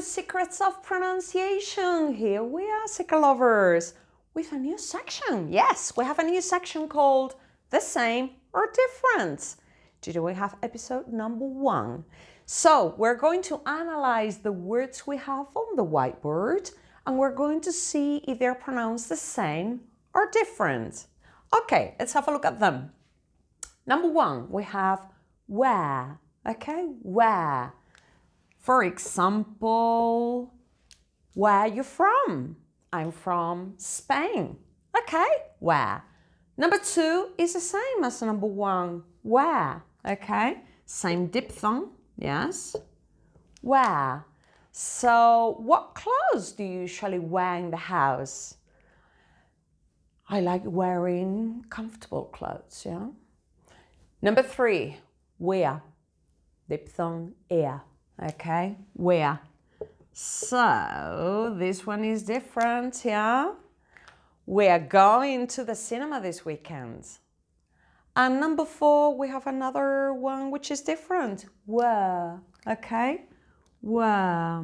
Secrets of Pronunciation. Here we are, Secret Lovers, with a new section. Yes, we have a new section called The Same or Different. Today we have episode number one. So we're going to analyze the words we have on the whiteboard and we're going to see if they're pronounced the same or different. Okay, let's have a look at them. Number one, we have where. Okay, where. For example, where are you from? I'm from Spain. Okay, where? Number two is the same as number one. Wear? Okay, same diphthong. Yes. Wear? So, what clothes do you usually wear in the house? I like wearing comfortable clothes, yeah. Number three, where? Diphthong ear. Okay, where? So this one is different, yeah? We are going to the cinema this weekend. And number four, we have another one which is different. Where? Okay, where?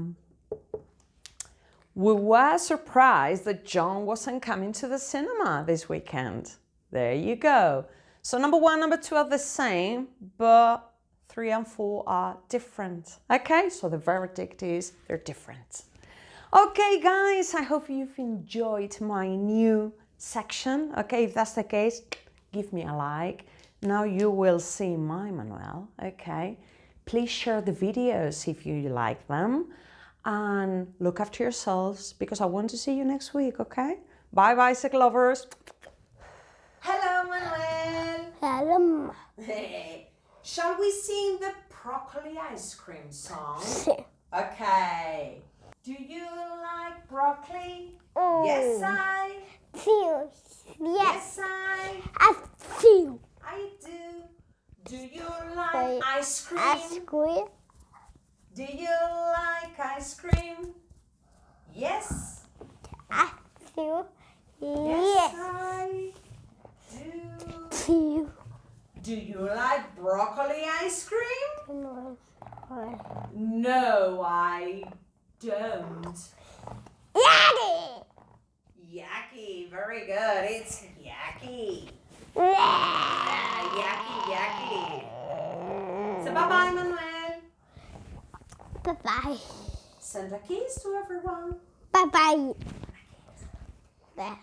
We were surprised that John wasn't coming to the cinema this weekend. There you go. So number one, number two are the same, but three and four are different. Okay, so the verdict is they're different. Okay, guys, I hope you've enjoyed my new section. Okay, if that's the case, give me a like. Now you will see my Manuel. Okay, please share the videos if you like them and look after yourselves because I want to see you next week. Okay, bye, bicycle lovers. Shall we sing the broccoli ice cream song? Okay. Do you like broccoli? Oh. Yes, I. Feel. Yes. Yes, I. I feel. I do. Do you like ice cream? Ice cream. Do you like ice cream? Yes. I feel. Yes, Yes. I do. Feel. Do you like broccoli ice cream? No. No, I don't. Yucky! Yucky, very good. It's yucky. Yeah. Ah, yucky, yucky. So bye bye, Manuel. Bye bye. Send a kiss to everyone. Bye bye.